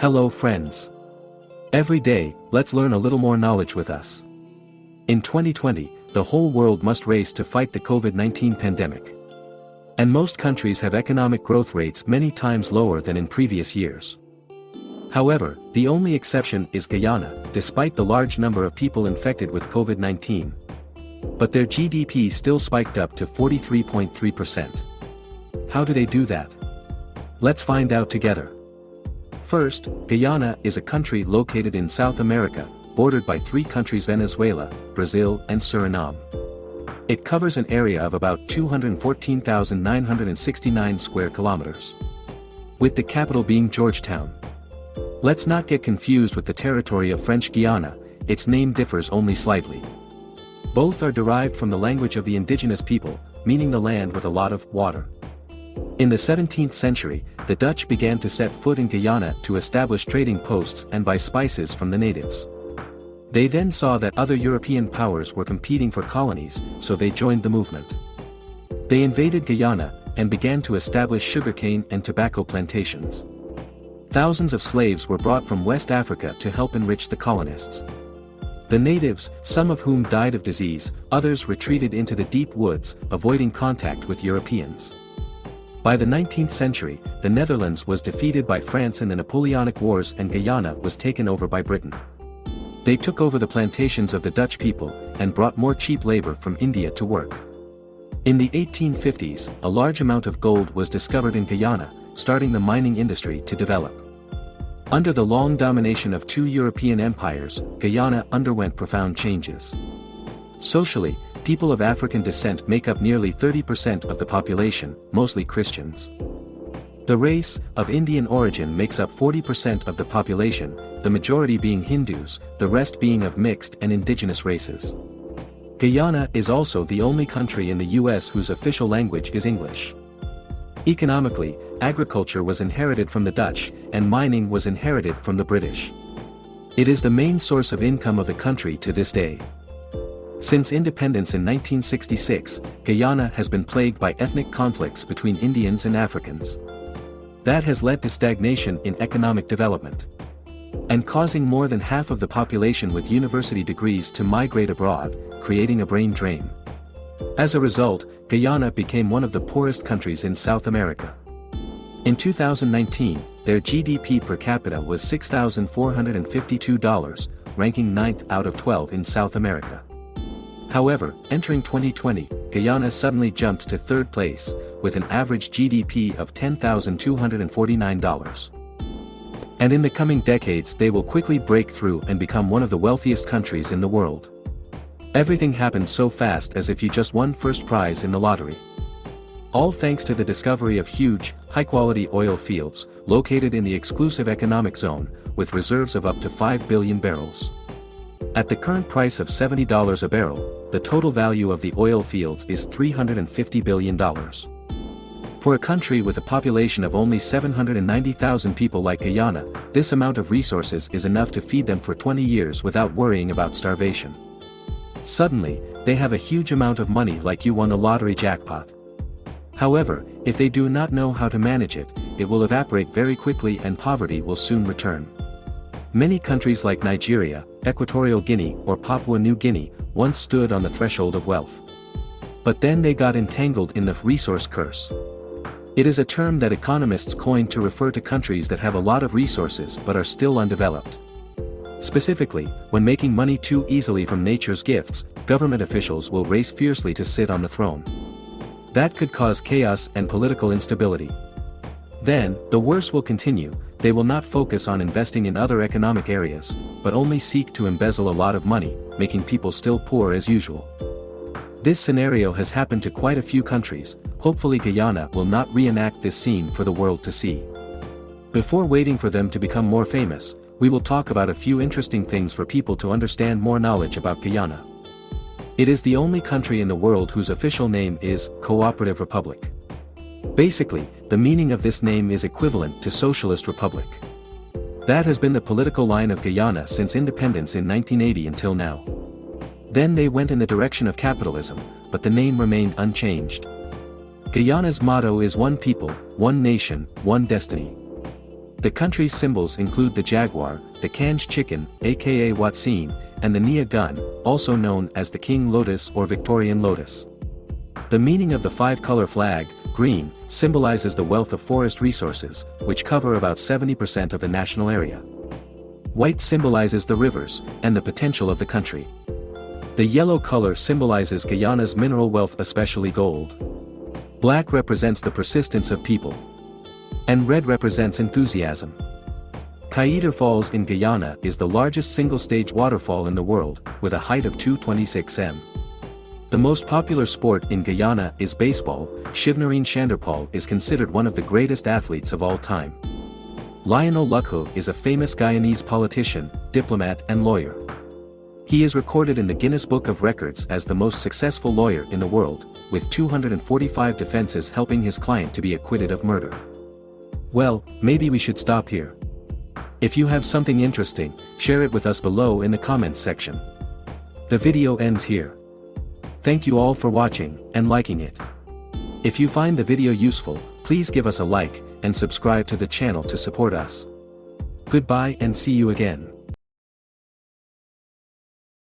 Hello friends. Every day, let's learn a little more knowledge with us. In 2020, the whole world must race to fight the COVID-19 pandemic. And most countries have economic growth rates many times lower than in previous years. However, the only exception is Guyana, despite the large number of people infected with COVID-19. But their GDP still spiked up to 43.3%. How do they do that? Let's find out together. First, Guyana is a country located in South America, bordered by three countries Venezuela, Brazil and Suriname. It covers an area of about 214,969 square kilometers. With the capital being Georgetown. Let's not get confused with the territory of French Guiana, its name differs only slightly. Both are derived from the language of the indigenous people, meaning the land with a lot of water. In the 17th century, the Dutch began to set foot in Guyana to establish trading posts and buy spices from the natives. They then saw that other European powers were competing for colonies, so they joined the movement. They invaded Guyana, and began to establish sugarcane and tobacco plantations. Thousands of slaves were brought from West Africa to help enrich the colonists. The natives, some of whom died of disease, others retreated into the deep woods, avoiding contact with Europeans. By the 19th century, the Netherlands was defeated by France in the Napoleonic Wars and Guyana was taken over by Britain. They took over the plantations of the Dutch people, and brought more cheap labor from India to work. In the 1850s, a large amount of gold was discovered in Guyana, starting the mining industry to develop. Under the long domination of two European empires, Guyana underwent profound changes. Socially, people of African descent make up nearly 30% of the population, mostly Christians. The race, of Indian origin makes up 40% of the population, the majority being Hindus, the rest being of mixed and indigenous races. Guyana is also the only country in the US whose official language is English. Economically, agriculture was inherited from the Dutch, and mining was inherited from the British. It is the main source of income of the country to this day. Since independence in 1966, Guyana has been plagued by ethnic conflicts between Indians and Africans. That has led to stagnation in economic development. And causing more than half of the population with university degrees to migrate abroad, creating a brain drain. As a result, Guyana became one of the poorest countries in South America. In 2019, their GDP per capita was $6,452, ranking 9th out of 12 in South America. However, entering 2020, Guyana suddenly jumped to third place, with an average GDP of $10,249. And in the coming decades they will quickly break through and become one of the wealthiest countries in the world. Everything happened so fast as if you just won first prize in the lottery. All thanks to the discovery of huge, high-quality oil fields, located in the exclusive economic zone, with reserves of up to 5 billion barrels. At the current price of $70 a barrel, the total value of the oil fields is $350 billion. For a country with a population of only 790,000 people like Guyana, this amount of resources is enough to feed them for 20 years without worrying about starvation. Suddenly, they have a huge amount of money like you won the lottery jackpot. However, if they do not know how to manage it, it will evaporate very quickly and poverty will soon return. Many countries like Nigeria, Equatorial Guinea or Papua New Guinea, once stood on the threshold of wealth. But then they got entangled in the resource curse. It is a term that economists coined to refer to countries that have a lot of resources but are still undeveloped. Specifically, when making money too easily from nature's gifts, government officials will race fiercely to sit on the throne. That could cause chaos and political instability. Then, the worse will continue, they will not focus on investing in other economic areas, but only seek to embezzle a lot of money, making people still poor as usual. This scenario has happened to quite a few countries, hopefully Guyana will not reenact this scene for the world to see. Before waiting for them to become more famous, we will talk about a few interesting things for people to understand more knowledge about Guyana. It is the only country in the world whose official name is Cooperative Republic. Basically, the meaning of this name is equivalent to Socialist Republic. That has been the political line of Guyana since independence in 1980 until now. Then they went in the direction of capitalism, but the name remained unchanged. Guyana's motto is one people, one nation, one destiny. The country's symbols include the jaguar, the Canje chicken, aka hoatzin, and the Nia gun, also known as the King Lotus or Victorian Lotus. The meaning of the five-color flag, green, symbolizes the wealth of forest resources, which cover about 70% of the national area. White symbolizes the rivers, and the potential of the country. The yellow color symbolizes Guyana's mineral wealth especially gold. Black represents the persistence of people. And red represents enthusiasm. Kaieteur Falls in Guyana is the largest single-stage waterfall in the world, with a height of 226 m. The most popular sport in Guyana is baseball, Shivnarine Chanderpaul is considered one of the greatest athletes of all time. Lionel Luckhoo is a famous Guyanese politician, diplomat and lawyer. He is recorded in the Guinness Book of Records as the most successful lawyer in the world, with 245 defenses helping his client to be acquitted of murder. Well, maybe we should stop here. If you have something interesting, share it with us below in the comments section. The video ends here. Thank you all for watching, and liking it. If you find the video useful, please give us a like, and subscribe to the channel to support us. Goodbye and see you again.